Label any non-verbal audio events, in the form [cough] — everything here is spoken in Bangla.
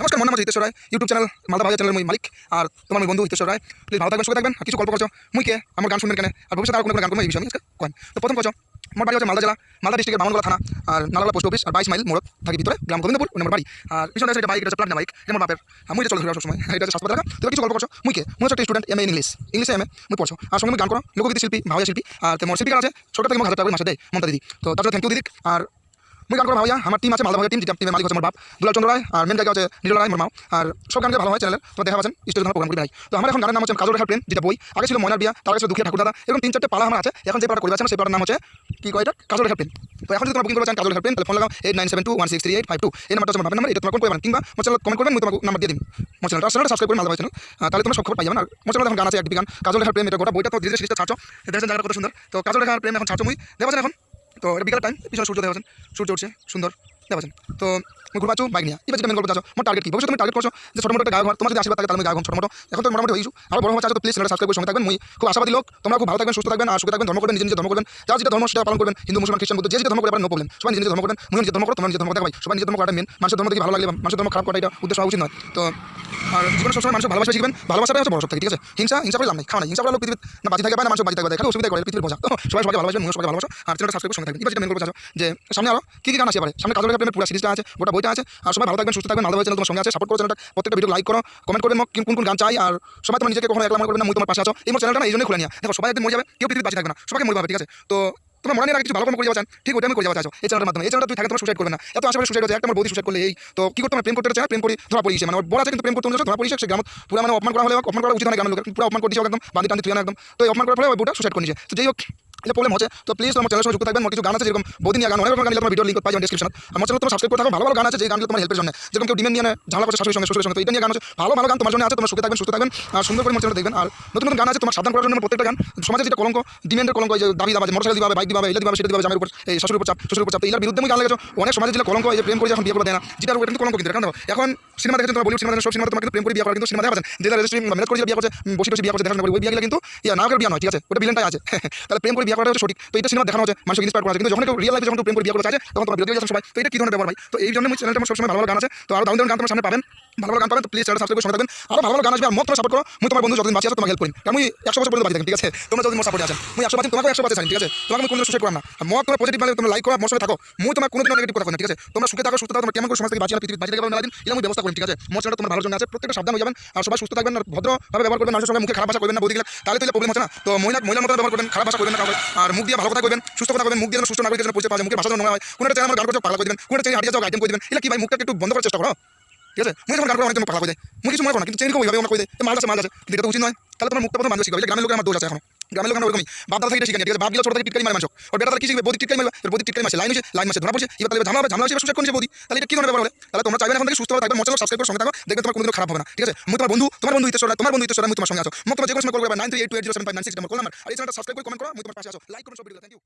নমস্কার মনে নাম Hiteshwar Roy YouTube channel Malda Bazar channel মই মালিক। আর তোমার বন্ধু হিতেশ্বর রায় প্লিজ ভালো থাকবেন সুখে থাকবেন আর কিছু গল্প করছ, মুই কে? আমার গান শুনবেন কেন? আর ভবিষ্যতে আর কোনো কোনো গান করব এই বিষয়ে আমি কয়েন। তো প্রথম করছ আমার বাড়ি হচ্ছে মালদা জেলা, মালদা ডিস্ট্রিক্টের বামনগোলা থানা, আর নালাগোলা পোস্ট অফিস আর বাইশ মাইল মোড় থাকি ভিতরে, গ্রাম গোবিন্দপুর নম্বর বাড়ি। আর পিছনে আছে বাইক এটা হচ্ছে বাইক যেমন বাপের। এটা চলে ঘুরে সবসময় এটা হচ্ছে হাসপাতাল তো কিছু গল্প করছ, মুই কে? মুই হচ্ছে স্টুডেন্ট এম এ ইংলিশ ইংলিশে এম এ মুই পড়ছো। আর সঙ্গে গান করো লোকগীতি শিল্পী, ভাওয়া শিল্পী। আর তোমার শিল্পী আছে সরকার থেকে আমার হাজার টাকা মাসে দেয় মমতা দিদি। তো তার জন্য থ্যাংক ইউ দিদি আর মুই গান করো ভাইয়া আমার টিম আছে মালদা ভাইয়া টিম টিমের মালিক হচ্ছে আমার বাপ। দুলাল চন্দ্র রায় আর মেন জায়গা হচ্ছে নীল রায় মোর মাও। আর সব গানকে ভালো হয় চ্যানেল তো দেখা পাচ্ছেন স্টেজে প্রোগ্রাম করি তো আমার এখন গানের নাম হচ্ছে কাজল রেখার প্রেম যেটা বই। আগে ছিল ময়নার বিয়া তার ছিল দুঃখের ঠাকুর দাদা। এরকম তিন চারটে পালা আমার আছে। এখন যে পাড়া করে আছেন সেই পাড়ার নাম হচ্ছে কি কয় এটা কাজল রেখার প্রেম তো এখন যদি তোমরা বুকিং করতে চান কাজল রেখার প্রেম তাহলে ফোন লাগাও eight nine seven two one six three eight five two এই নাম্বারটা আমার নাম্বার এটা তোমার কোন করবেন কিংবা মোর চ্যানেল কমেন্ট করবেন আমি তোমাকে নাম্বার দিয়ে দিন মোর চ্যানেলটা চ্যানেলটা সাবস্ক্রাইব করে মালদা চ্যানেল তাহলে তোমরা সব খবর পাই যাবেন আর মোর চ্যানেল এখন গান আছে এক গান। কাজল রেখার প্রেম এটা গোটা বইটা তো ধীরে ধীরে ছাড়ছো দেখছেন জায়গাটা কত সুন্দর তো কাজল রেখার প্রেম এখন ছাড়ছো মুই। দেখাচ্ছেন এখন? তো এটা বিকালের টাইম পিছনে সূর্য দেখাচ্ছেন সূর্য উঠছে সুন্দর দেখাচ্ছেন। তো মুই ঘুরবাচ্ছু বাইক নিয়ে। এবার যেটা মেন গল্প চাচ্ছ মোট টার্গেট কি? ভবিষ্যৎ তুমি টার্গেট করছ যে ছোট মোটো একটা গায়ক তোমার যদি আশীর্বাদ থাকে তাহলে আমি গায়ক ছোট মোটো। এখন তো মোটামুটি হয়েছু আর বড় হওয়া চাচ্ছ প্লিজ চ্যানেলটা সাবস্ক্রাইব করে সঙ্গে থাকবেন। মুই খুব আশাবাদী লোক। তোমরা খুব ভালো থাকবেন, সুস্থ থাকবেন, আর সুখে থাকবেন, ধর্ম করবেন, নিজে নিজে ধর্ম করবেন। যার যেটা ধর্ম সেটা পালন করবেন। হিন্দু, মুসলমান, খ্রিস্টান, বুদ্ধ, যে যেটা ধর্ম করে নো প্রবলেম সবাই নিজে ধর্ম করবেন। মুই নিজে ধর্ম করো, তোমরা নিজে ধর্ম দেখাই সবাই নিজে ধর্ম করাটা মেন মানুষের ধর্ম দেখে ভালো লাগলে, মানুষের ধর্ম খারাপ করা এটা উদ্দেশ্য হওয়া উচিত নয়। তো, আর জীবনে সবসময় মানুষ ভালোবাসা শিখবেন। ভালোবাসাটাই হচ্ছে বড় সব থেকে ঠিক আছে? হিংসা হিংসা করে লাভ নেই। খাওয়া নেই হিংসা করে লোক পৃথিবীর না বাঁচি থাকে পারে না মানুষ বাঁচি থাকবে খালি অসুবিধা করে পৃথিবীর বোঝা। তো, সবাই সবাই ভালোবাসবেন মুখ সবাই ভালোবাসা। আর চ্যানেলটা সাবস্ক্রাইব করে সঙ্গে থাকবেন। এবার যেটা মেন গল্প চাচ্ছ, যে সামনে আরও কি কি গান আসে পারে সামনে কাজল প্রেমের পুরো সিরিজটা আছে, গোটা বইটা আছে। আর সবাই ভালো থাকবেন, সুস্থ থাকবেন, মালদা চ্যানেল তোমার সঙ্গে আছে। সাপোর্ট করো চ্যানেলটা প্রত্যেকটা ভিডিও লাইক করো কমেন্ট করবেন মোক কোন কোন গান চাই। আর সবাই তোমার নিজেকে কখনো একলা মনে করবেন না তোমার পাশে আছো। এই চ্যানেলটা এই জন্যই খুলে নিয়া। দেখো, সবাই একদিন যাবে, কেউ পৃথিবীতে বাঁচি থাকবে না। সবাইকে মরে ঠিক আছে? তো তোমার মনে রাখা কিছু ভালো কর্ম করে যাওয়া ঠিক ওটা আমি করে যাওয়া এই চ্যানেলের মাধ্যমে। এই চ্যানেলটা তুই থাকে তোমার সুসাইড করবে না। এত আশেপাশে সুসাইড হচ্ছে। একটা আমার বৌদি সুসাইড করলে এই তো কি করতে প্রেম করতে চায় প্রেম করি। ধরা পড়িয়েছে মানে বড় আছে কিন্তু প্রেম করতে অনুযায়ী ধরা পড়িয়েছে সে। গ্রাম পুরো মানে অপমান করা হলে অপমান করা উচিত হয় গ্রামের লোকের। পুরো অপমান করে দিয়েছে একদম। বাঁধি টানি তুই একদম। তো অপমান করার ফলে বউটা সুসাইড করে নিয়েছে তো যাই হোক। এটা প্রবলেম হচ্ছে। তো প্লিজ তোমার চ্যানেলের সঙ্গে যুক্ত থাকবেন কিছু গান আছে, যেরকম বহুদিন গান, অনেক রকম গান ভিডিও লিঙ্ক পাই ডিসক্রিপশন আমার চ্যানেল তোমার সাবস্ক্রাইব করে থাকো, ভালো ভালো গান আছে, যে গানগুলো তোমার হেল্পের জন্য। যেরকম কেউ ডিমেন্ড নিয়ে ঝামেলা করছে শাশুড়ির সঙ্গে শ্বশুরের সঙ্গে এটা নিয়ে গান আছে। ভালো ভালো গান তোমার জন্য আছে, তোমার সুখে থাকবেন, সুস্থ থাকবেন, আর সুন্দর করে চ্যানেল দেখবেন। আর নতুন নতুন গান আছে, তোমার সাবধান করার জন্য প্রত্যেকটা গান। সমাজে যেটা কলঙ্ক ডিমেন্ডের কলঙ্ক যে দাবি দাবা মোটরসাইকেল দিবা বাইক দিবা এটা দিবা, সেটা দিবা জামের উপর, এই শাশুড়ির উপর চাপ, শ্বশুরের উপর চাপ, তো এর বিরুদ্ধে গান লেগেছো। অনেক সমাজে যেটা কলঙ্ক, এই প্রেম করে যখন বিয়ে করে দেয় না। যেটা কিন্তু কলঙ্ক কিন্তু এখন এখন সিনেমা দেখেছ, তোমরা বলিউড সিনেমা সব সিনেমা তোমার কিন্তু প্রেম করে, বিয়ে করা কিন্তু সিনেমা দেখা পাচ্ছেন যেটা রেজিস্ট্রি ম্যানেজ করে বিয়ে করছে বসে বসে বিয়ে করছে, দেখাশোনা করে, ওই বিয়ে গেলে কিন্তু, ইয়া নায়কের বিয়ে নয় ঠিক আছে? ওটা বিলেনটাই আছে। [laughs] তাহলে প্রেম করে বিয়ে করাটা সঠিক। তো এটা সিনেমা দেখানো হচ্ছে মানুষ ইন্সপায়ার আছে কিন্তু যখন কেউ রিয়েল লাইফে যখন প্রেম করে বিয়ে করতে তখন তোমার বিরোধী সবাই তো এটা কি ধরনের ব্যাপার ভাই? তো এই জন্য আমি চ্যানেলটা আমার সবসময় ভালো ভালো গান আছে। তো আরও দারুণ দারুণ গান তোমার সামনে পাবেন। ভালো ভালো গান পাবেন, তো প্লিজ চ্যানেল সাবস্ক্রাইব করে থাকবেন। আরও ভালো ভালো গান আসবে, আর মত সাপোর্ট করো। আমি তোমার বন্ধু যতদিন বাঁচি আছে, তোমাকে হেল্প করি কারণ আমি একশো বছর পর্যন্ত থাকি, ঠিক আছে? তোমরা যতদিন মোর সাপোর্টে আছেন। আমি একশো বাঁচি তোমাকে একশো বাঁচে ঠিক আছে? তোমাকে আমি কোনো সুসাইড করাম না। মত তোমার পজিটিভ মানে তোমরা লাইক করো সাথে থাকো। মই তোমার কোনো দিন নেগেটিভ কথা না, ঠিক আছে? তোমরা সুখে থাকো, সুস্থ থাকো, তোমরা কেমন করে সমাজ থেকে বাঁচি আর পৃথিবী বাঁচি থাকবে দিন এটা আমি ব্যবস্থা করি ঠিক আছে? চ্যানেলটা তোমার ভালোর জন্য আছে, প্রত্যেকটা সাবধান হয়ে যাবেন, আর সবাই সুস্থ থাকবেন, আর ভদ্রভাবে ব্যবহার করবেন, মানুষের সঙ্গে মুখে খারাপ ভাষা করবেন না বৌদি গেলে তাহলে তো প্রবলেম হচ্ছে না? তো মহিলা মহিলার মতো ব্যবহার করবেন, খারাপ ভাষা করবেন না আর মুখ দিয়ে ভালো কথা করবেন সুস্থ কথা করবেন মুখ দিয়ে সুস্থ নাগরিকের জন্য পৌঁছে পাওয়া যায়, মুখের ভাষা নোংরা হয়। কোনো একটা আমার গান করছে পাগলা করে দেবেন, কোনো একটা হাঁটিয়ে যাও আইটেম করে দেবেন এটা কি ভাই মুখটা একটু বন্ধ করার চেষ্টা করো? ঠিক আছে? মুখে যখন গান করে অনেক পাগলা করে দেয়। মুখে কিছু মনে করো না, কিন্তু চেঞ্জ ওইভাবে আমার করে দেয় মাল আছে মাল আছে। এটা উচিত নয়। তাহলে তোমার মুখটা প্রথম মানুষ শিখাবে। গ্রামের লোকের আমার দোষ আছে এখন। গ্রামের লোক ওরকমই। বাপ দাদা থেকে শিখে ঠিক আছে। বাপ গেলে ছোট থেকে, টিটকারি মারে মানুষ ওর বেটা তারা কি শিখবে? বদি টিটকারি মারবে তোর বদি টিটকারি মাসে লাইন হচ্ছে লাইন মাসে ধরা পড়ছে। এবার তাহলে ঝামেলা হবে, ঝামেলা হচ্ছে সুযোগ করছে বদি। তাহলে এটা কি ধরনের ব্যাপার হলে তাহলে তোমরা চাইবে এখন থেকে সুস্থ থাকবে মোচাল সাবস্ক্রাইব করে সঙ্গে থাকো। দেখবে তোমার কোনো খারাপ হবে না, ঠিক আছে? মুই তোমার বন্ধু তোমার বন্ধু হিতেশ্বর তোমার বন্ধু হিতেশ্বর আমি তোমার সঙ্গে আছো। মুখ যে কোনো সময় করবে nine three eight two eight zero seven five nine six call number আর এই চ্যানেলটা সাবস্ক্রাইব করে কমেন্ট করো মুই তোমার পাশে আছো। লাইক করো সব ভিডিও থ্যাংক ইউ